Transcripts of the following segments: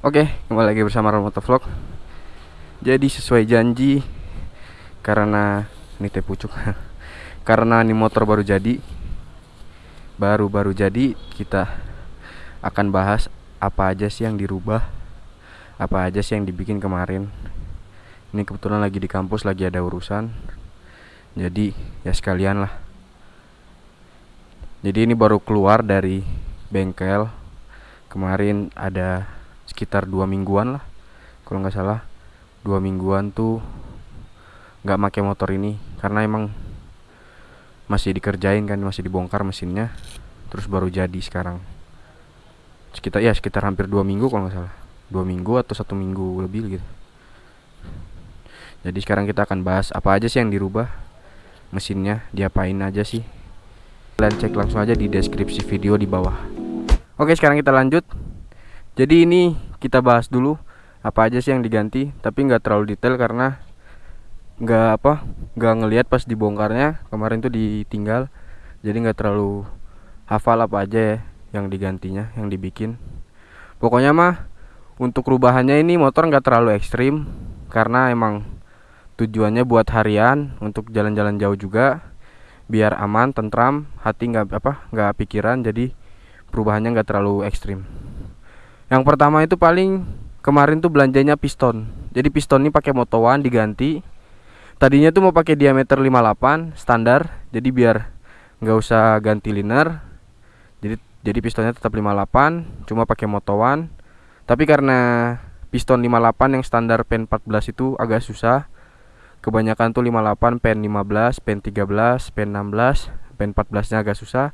Oke, kembali lagi bersama Romoto Vlog. Jadi sesuai janji karena ini teh pucuk. karena ini motor baru jadi. Baru-baru jadi kita akan bahas apa aja sih yang dirubah. Apa aja sih yang dibikin kemarin. Ini kebetulan lagi di kampus lagi ada urusan. Jadi ya sekalian lah. Jadi ini baru keluar dari bengkel. Kemarin ada sekitar dua mingguan lah. Kalau nggak salah dua mingguan tuh nggak pakai motor ini karena emang masih dikerjain kan masih dibongkar mesinnya terus baru jadi sekarang. Sekitar ya sekitar hampir dua minggu kalau nggak salah. Dua minggu atau satu minggu lebih gitu. Jadi sekarang kita akan bahas apa aja sih yang dirubah mesinnya diapain aja sih. Kalian cek langsung aja di deskripsi video di bawah. Oke sekarang kita lanjut jadi ini kita bahas dulu apa aja sih yang diganti tapi nggak terlalu detail karena nggak apa nggak ngelihat pas dibongkarnya kemarin tuh ditinggal. Jadi nggak terlalu hafal apa aja ya yang digantinya yang dibikin. Pokoknya mah untuk perubahannya ini motor nggak terlalu ekstrim karena emang tujuannya buat harian untuk jalan-jalan jauh juga biar aman tentram hati nggak apa nggak pikiran jadi perubahannya nggak terlalu ekstrim yang pertama itu paling kemarin tuh belanjanya piston. Jadi piston ini pakai motowan diganti. Tadinya tuh mau pakai diameter 58 standar, jadi biar nggak usah ganti liner. Jadi jadi pistonnya tetap 58, cuma pakai motowan. Tapi karena piston 58 yang standar pen 14 itu agak susah. Kebanyakan tuh 58 pen 15, pen 13, pen 16, pen 14-nya agak susah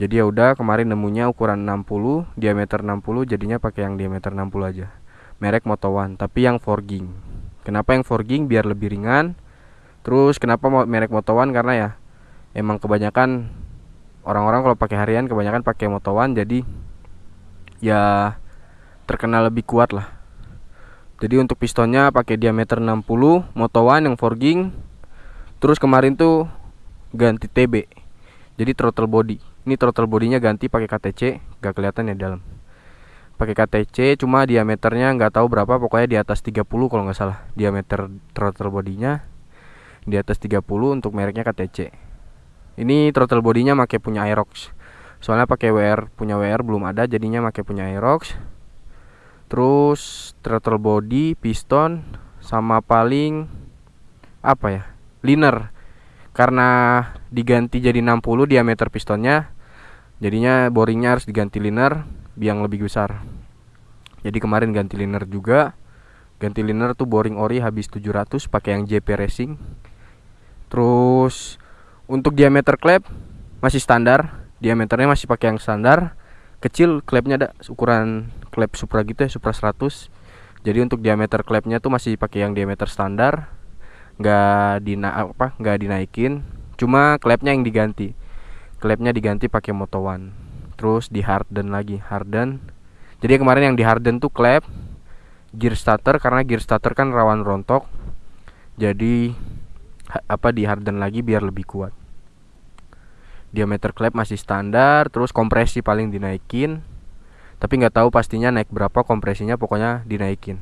jadi ya udah kemarin nemunya ukuran 60 diameter 60 jadinya pakai yang diameter 60 aja. Merek Moto tapi yang forging kenapa yang forging biar lebih ringan. Terus kenapa merek Moto karena ya emang kebanyakan orang-orang kalau pakai harian kebanyakan pakai Moto jadi ya terkenal lebih kuat lah. Jadi untuk pistonnya pakai diameter 60 Moto One yang forging terus kemarin tuh ganti TB jadi throttle body ini throttle bodinya ganti pakai KTC gak kelihatan ya dalam. Pakai KTC cuma diameternya nggak tahu berapa pokoknya di atas 30 kalau nggak salah diameter throttle bodinya di atas 30 untuk mereknya KTC ini throttle bodinya pakai punya Aerox. Soalnya pakai WR punya WR belum ada jadinya pakai punya Aerox. Terus throttle body piston sama paling apa ya? Liner. Karena diganti jadi 60 diameter pistonnya jadinya boringnya harus diganti liner yang lebih besar. Jadi kemarin ganti liner juga ganti liner tuh boring ori habis 700 pakai yang JP Racing. Terus untuk diameter klep masih standar diameternya masih pakai yang standar kecil klepnya ada ukuran klep Supra gitu ya Supra 100 jadi untuk diameter klepnya tuh masih pakai yang diameter standar nggak dina apa nggak dinaikin cuma klepnya yang diganti. Klepnya diganti pakai Moto One. Terus di harden lagi. Harden. Jadi kemarin yang di harden tuh klep gear starter karena gear starter kan rawan rontok. Jadi apa di harden lagi biar lebih kuat. Diameter klep masih standar terus kompresi paling dinaikin. Tapi nggak tahu pastinya naik berapa kompresinya pokoknya dinaikin.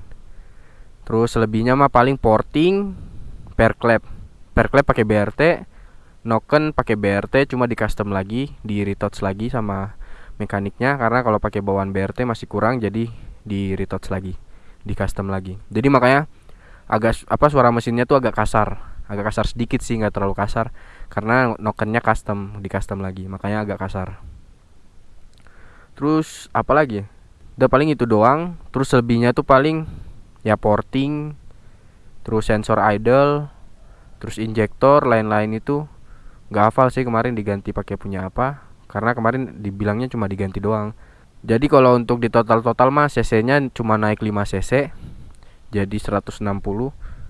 Terus selebihnya mah paling porting per clap per clap pakai BRT noken pakai BRT cuma di custom lagi di retouch lagi sama mekaniknya karena kalau pakai bawaan BRT masih kurang jadi di retouch lagi di custom lagi. Jadi makanya agak apa suara mesinnya tuh agak kasar. Agak kasar sedikit sih nggak terlalu kasar karena nokennya custom di custom lagi makanya agak kasar. Terus apa lagi udah paling itu doang terus lebihnya tuh paling ya porting terus sensor idle terus injektor lain-lain itu nggak hafal sih kemarin diganti pakai punya apa karena kemarin dibilangnya cuma diganti doang. Jadi kalau untuk di total-total mah cc-nya cuma naik 5 cc jadi 160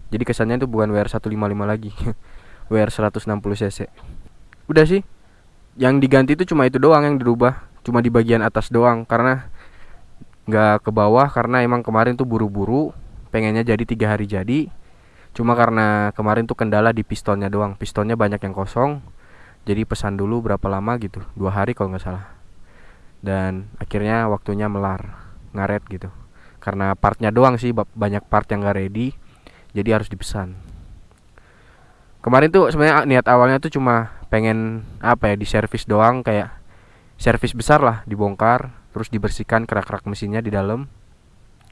jadi kesannya itu bukan WR 155 lagi WR 160 cc udah sih yang diganti itu cuma itu doang yang dirubah cuma di bagian atas doang karena nggak ke bawah karena emang kemarin tuh buru-buru pengennya jadi tiga hari jadi cuma karena kemarin tuh kendala di pistonnya doang. Pistonnya banyak yang kosong. Jadi pesan dulu berapa lama gitu. Dua hari kalau nggak salah. Dan akhirnya waktunya melar. Ngaret gitu. Karena partnya doang sih. Banyak part yang gak ready. Jadi harus dipesan. Kemarin tuh sebenarnya niat awalnya tuh cuma pengen apa ya di servis doang. Kayak servis besar lah. Dibongkar. Terus dibersihkan kerak-kerak mesinnya di dalam.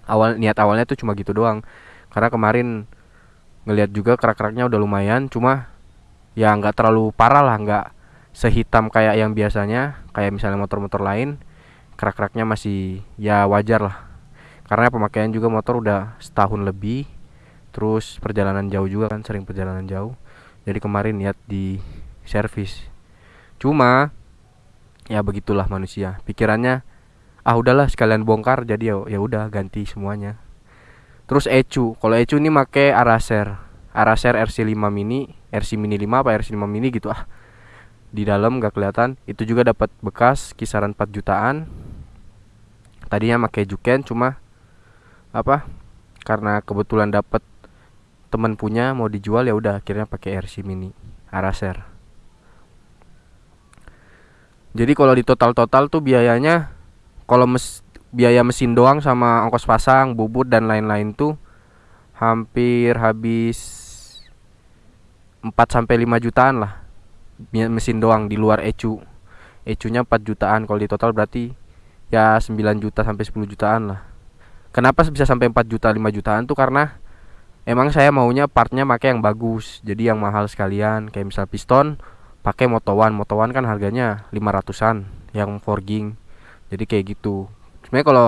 Awal niat awalnya tuh cuma gitu doang. Karena kemarin ngelihat juga kerak-keraknya udah lumayan cuma ya nggak terlalu parah lah nggak sehitam kayak yang biasanya kayak misalnya motor-motor lain kerak-keraknya masih ya wajar lah. Karena pemakaian juga motor udah setahun lebih terus perjalanan jauh juga kan sering perjalanan jauh. Jadi kemarin niat di servis cuma ya begitulah manusia. Pikirannya ah udahlah sekalian bongkar jadi ya ya udah ganti semuanya terus Ecu. Kalau Ecu ini make Araser. Araser RC5 mini. RC mini 5 apa RC5 mini gitu ah. Di dalam gak kelihatan. Itu juga dapat bekas kisaran 4 jutaan. Tadinya make Juken cuma apa karena kebetulan dapat teman punya mau dijual ya udah akhirnya pakai RC mini Araser. Jadi kalau di total-total tuh biayanya kalau mes biaya mesin doang sama ongkos pasang, bubut dan lain-lain tuh hampir habis 4 sampai 5 jutaan lah. Mesin doang di luar ecu. Ecunya 4 jutaan kalau di total berarti ya 9 juta sampai 10 jutaan lah. Kenapa bisa sampai 4 juta 5 jutaan tuh karena emang saya maunya partnya pakai yang bagus. Jadi yang mahal sekalian kayak misal piston pakai motowan motowan kan harganya 500an yang forging jadi kayak gitu sebenarnya kalau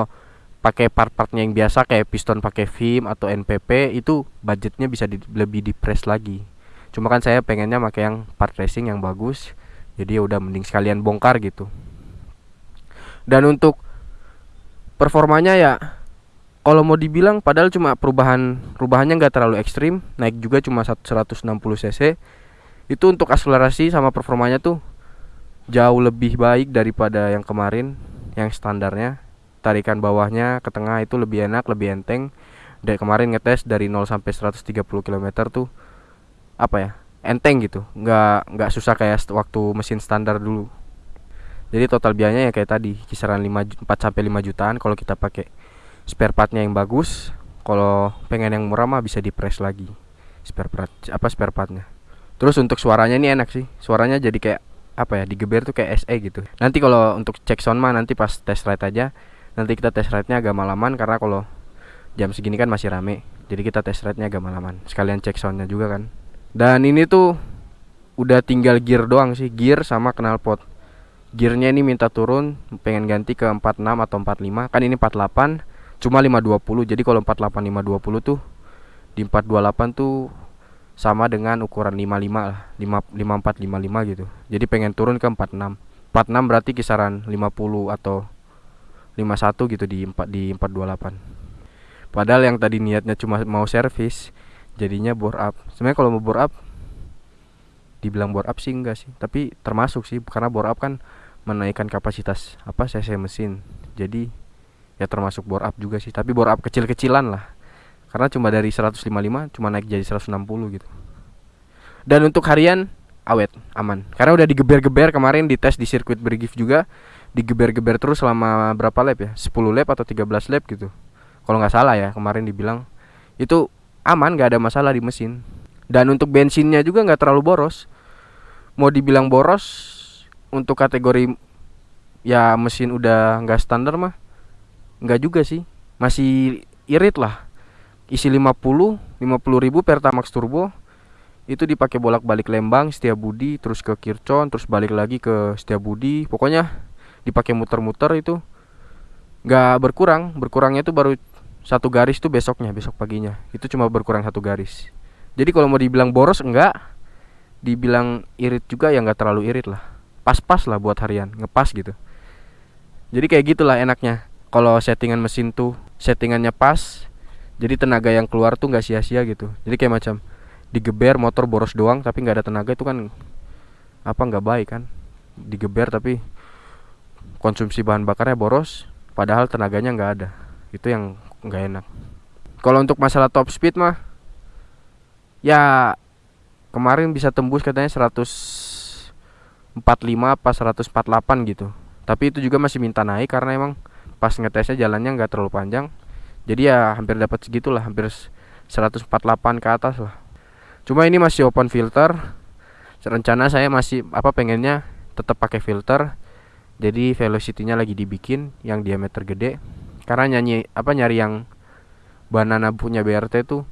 pakai part-partnya yang biasa kayak piston pakai film atau NPP itu budgetnya bisa di, lebih di press lagi. Cuma kan saya pengennya pakai yang part racing yang bagus jadi ya udah mending sekalian bongkar gitu. Dan untuk performanya ya kalau mau dibilang padahal cuma perubahan perubahannya nggak terlalu ekstrim naik juga cuma 160 cc itu untuk akselerasi sama performanya tuh jauh lebih baik daripada yang kemarin yang standarnya tarikan bawahnya ke tengah itu lebih enak lebih enteng dari kemarin ngetes dari 0 sampai 130 km tuh apa ya enteng gitu nggak nggak susah kayak waktu mesin standar dulu jadi total biayanya ya kayak tadi kisaran 5 4 sampai 5 jutaan kalau kita pakai spare partnya yang bagus kalau pengen yang murah mah bisa di press lagi spare part apa spare partnya Terus untuk suaranya ini enak sih. Suaranya jadi kayak apa ya digeber tuh kayak SE gitu. Nanti kalau untuk cek sound mah nanti pas test ride aja. Nanti kita test ride-nya agak malaman karena kalau jam segini kan masih rame. Jadi kita test ride-nya agak malaman. Sekalian cek soundnya juga kan. Dan ini tuh udah tinggal gear doang sih, gear sama knalpot. Gearnya ini minta turun, pengen ganti ke 46 atau 45. Kan ini 48, cuma 520. Jadi kalau 48 520 tuh di 428 tuh sama dengan ukuran 55 lah 5, 54 55 gitu jadi pengen turun ke 46 46 berarti kisaran 50 atau 51 gitu di 4 di 428 padahal yang tadi niatnya cuma mau servis jadinya bore up. Sebenarnya kalau mau bore up dibilang bore up sih enggak sih. Tapi termasuk sih karena bore up kan menaikkan kapasitas apa cc mesin. Jadi ya termasuk bore up juga sih. Tapi bore up kecil-kecilan lah. Karena cuma dari 155 cuma naik jadi 160 gitu. Dan untuk harian awet aman. Karena udah digeber-geber kemarin di tes di sirkuit Brigif juga digeber-geber terus selama berapa lap ya? 10 lap atau 13 lap gitu. Kalau nggak salah ya kemarin dibilang. Itu aman nggak ada masalah di mesin. Dan untuk bensinnya juga nggak terlalu boros. Mau dibilang boros untuk kategori ya mesin udah nggak standar mah nggak juga sih. Masih irit lah. Isi 50 50 ribu Pertamax turbo itu dipakai bolak-balik Lembang Budi terus ke Kircon terus balik lagi ke Budi. Pokoknya dipakai muter-muter itu nggak berkurang. Berkurangnya itu baru satu garis tuh besoknya besok paginya. Itu cuma berkurang satu garis. Jadi kalau mau dibilang boros enggak. Dibilang irit juga ya nggak terlalu irit lah. Pas-pas lah buat harian ngepas gitu. Jadi kayak gitulah enaknya. Kalau settingan mesin tuh settingannya pas jadi tenaga yang keluar tuh nggak sia-sia gitu. Jadi kayak macam digeber motor boros doang tapi nggak ada tenaga itu kan apa nggak baik kan? Digeber tapi konsumsi bahan bakarnya boros padahal tenaganya nggak ada. Itu yang nggak enak. Kalau untuk masalah top speed mah ya kemarin bisa tembus katanya 145 apa 148 gitu. Tapi itu juga masih minta naik karena emang pas ngetesnya jalannya nggak terlalu panjang. Jadi ya hampir dapat segitulah hampir 148 ke atas lah. Cuma ini masih open filter. Rencana saya masih apa pengennya tetap pakai filter jadi velocity-nya lagi dibikin yang diameter gede. Karena nyanyi apa nyari yang banana punya BRT tuh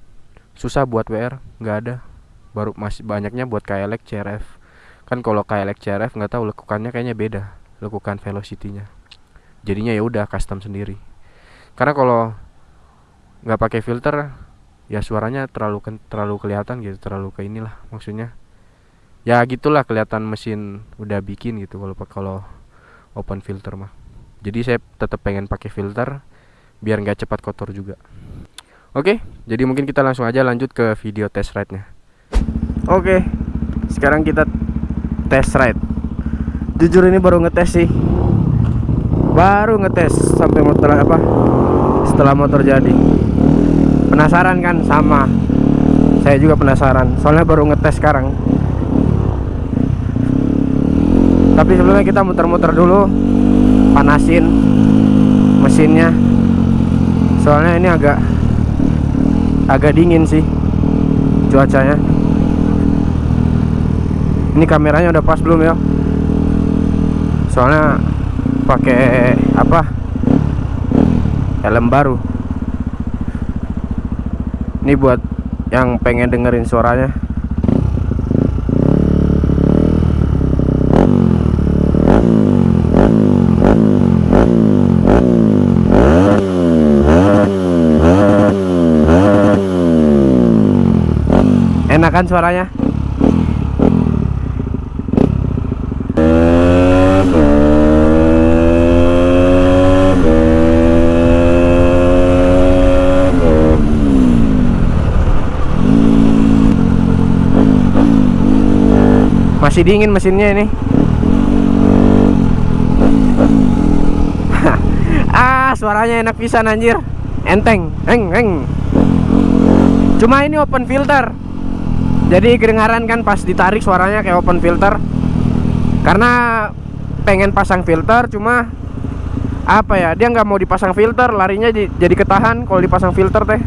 susah buat WR nggak ada. Baru masih banyaknya buat KLX CRF kan kalau KLX CRF nggak tahu lekukannya kayaknya beda lekukan velocity-nya. Jadinya ya udah custom sendiri. Karena kalau nggak pakai filter ya suaranya terlalu terlalu kelihatan gitu terlalu ke inilah maksudnya. Ya gitulah kelihatan mesin udah bikin gitu kalau kalau open filter mah. Jadi saya tetap pengen pakai filter biar nggak cepat kotor juga. Oke jadi mungkin kita langsung aja lanjut ke video test ride nya oke sekarang kita test ride. Jujur ini baru ngetes sih. Baru ngetes sampai motor apa? Setelah motor jadi. Penasaran kan? Sama. Saya juga penasaran. Soalnya baru ngetes sekarang tapi sebelumnya kita muter-muter dulu panasin mesinnya. Soalnya ini agak agak dingin sih cuacanya. Ini kameranya udah pas belum ya? Soalnya pakai apa? Helm baru. Ini buat yang pengen dengerin suaranya kan suaranya. Masih dingin mesinnya ini. Ah suaranya enak pisan anjir. Enteng eng eng. Cuma ini open filter jadi kedengaran kan pas ditarik suaranya kayak open filter. Karena pengen pasang filter cuma apa ya dia nggak mau dipasang filter larinya jadi ketahan kalau dipasang filter teh.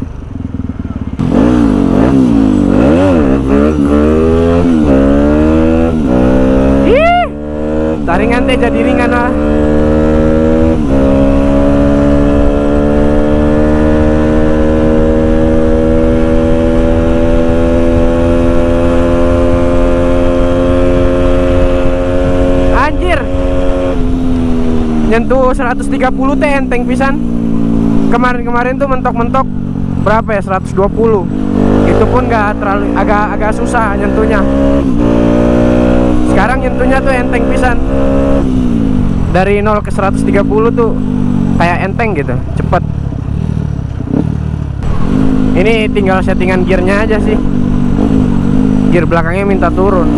Taringan teh jadi ringan lah anjir nyentuh 130 teh enteng pisan. Kemarin-kemarin tuh mentok-mentok berapa ya 120 itu pun gak terlalu agak agak susah nyentuhnya. Sekarang nyentuhnya tuh enteng pisan. Dari 0 ke 130 tuh kayak enteng gitu cepet. Ini tinggal settingan gearnya aja sih. Gear belakangnya minta turun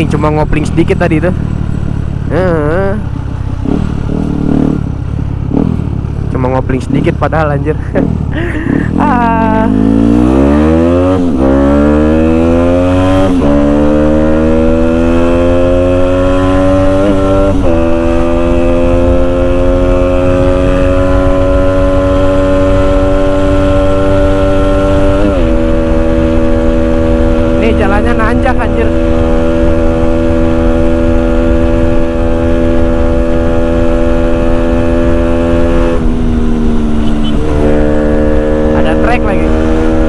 anjing cuma ngopling sedikit tadi itu cuma ngopling sedikit padahal anjir. Ah Nih jalannya nanjak anjir ada trek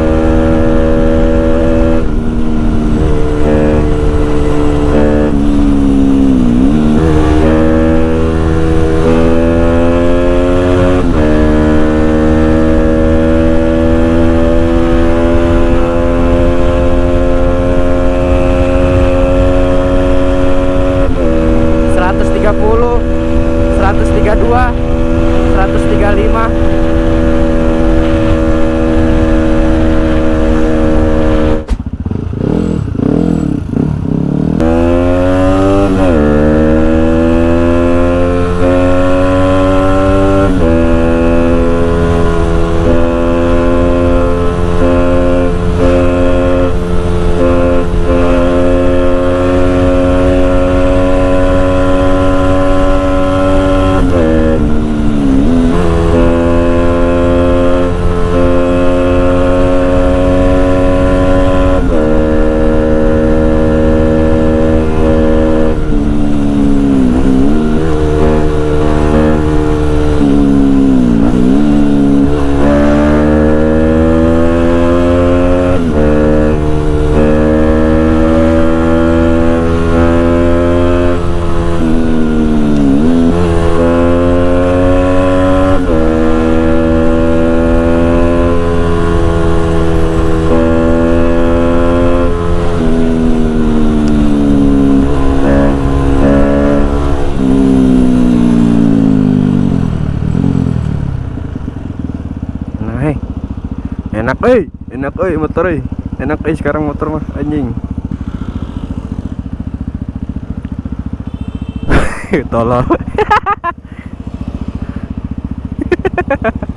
motor eh enak eh sekarang motor mah anjing. Tolol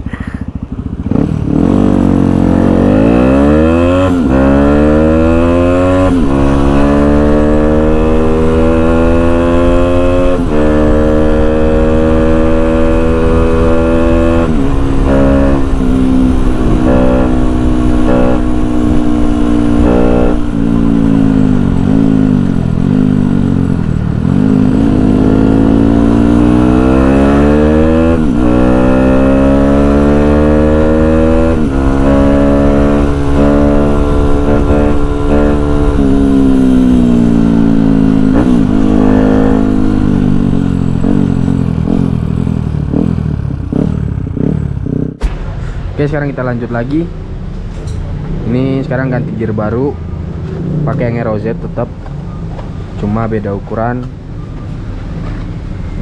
Oke sekarang kita lanjut lagi. Ini sekarang ganti gear baru. Pakai yang Aero Z tetap. Cuma beda ukuran.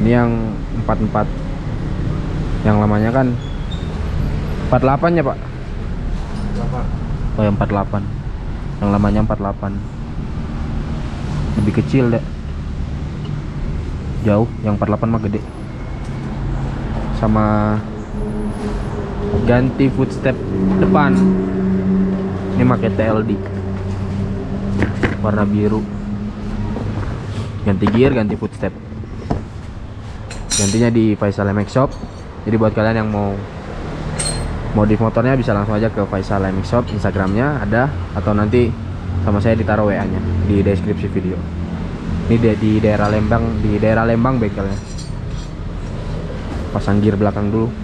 Ini yang 44 Yang lamanya kan 48 ya pak? Oh yang 48 Yang lamanya 48 Lebih kecil deh Jauh. Yang 48 mah gede. Sama ganti footstep depan. Ini pakai TLD warna biru. Ganti gear ganti footstep. Gantinya di Faisal MX Shop. Jadi buat kalian yang mau modif motornya bisa langsung aja ke Faisal MX Shop. Instagramnya ada atau nanti sama saya ditaruh WA nya di deskripsi video. Ini di, di daerah Lembang di daerah Lembang bengkelnya pasang gear belakang dulu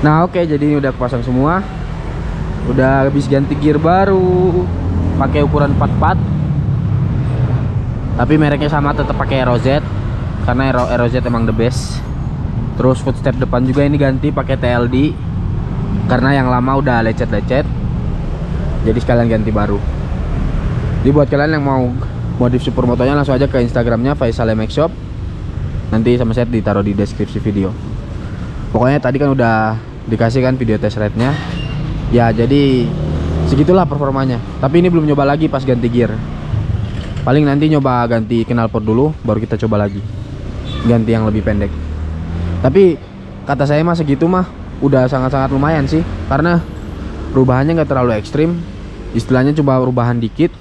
Nah oke jadi ini udah kepasang semua. Udah habis ganti gear baru pakai ukuran 44 Tapi mereknya sama tetap pakai Aero Z Karena Aero, Aero Z emang the best. Terus footstep depan juga ini ganti pakai TLD Karena yang lama udah lecet-lecet. Jadi sekalian ganti baru. Jadi buat kalian yang mau modif supermotonya langsung aja ke Instagramnya Faisal MX Shop. Nanti sama saya ditaruh di deskripsi video. Pokoknya tadi kan udah dikasih kan video test ride nya ya jadi segitulah performanya. Tapi ini belum nyoba lagi pas ganti gear. Paling nanti nyoba ganti knalpot dulu baru kita coba lagi. Ganti yang lebih pendek. Tapi kata saya mah segitu mah udah sangat-sangat lumayan sih. Karena perubahannya nggak terlalu ekstrim. Istilahnya coba perubahan dikit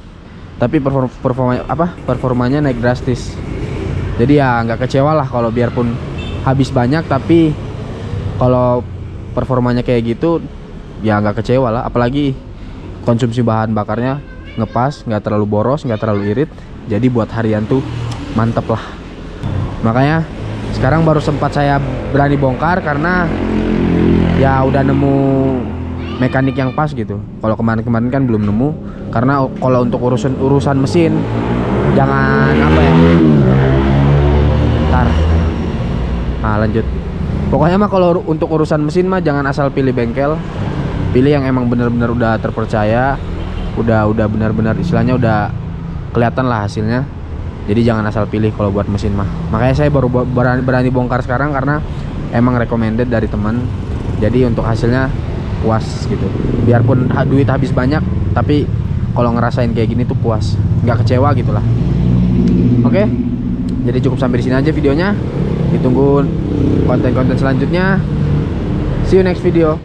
tapi perform, performa apa performanya naik drastis. Jadi ya nggak kecewa lah kalau biarpun habis banyak tapi kalau performanya kayak gitu ya nggak kecewa lah. Apalagi konsumsi bahan bakarnya ngepas nggak terlalu boros nggak terlalu irit. Jadi buat harian tuh mantep lah. Makanya sekarang baru sempat saya berani bongkar karena ya udah nemu mekanik yang pas gitu. Kalau kemarin-kemarin kan belum nemu. Karena kalau untuk urusan urusan mesin jangan apa ya. Ntar. Nah lanjut pokoknya mah kalau untuk urusan mesin mah jangan asal pilih bengkel. Pilih yang emang bener-bener udah terpercaya udah udah benar-benar istilahnya udah kelihatan lah hasilnya. Jadi jangan asal pilih kalau buat mesin mah. Makanya saya baru berani, berani bongkar sekarang karena emang recommended dari teman. Jadi untuk hasilnya puas gitu. Biarpun duit habis banyak tapi kalau ngerasain kayak gini tuh puas. Nggak kecewa gitulah. Oke? Jadi cukup sampai di sini aja videonya ditunggu konten-konten selanjutnya. See you next video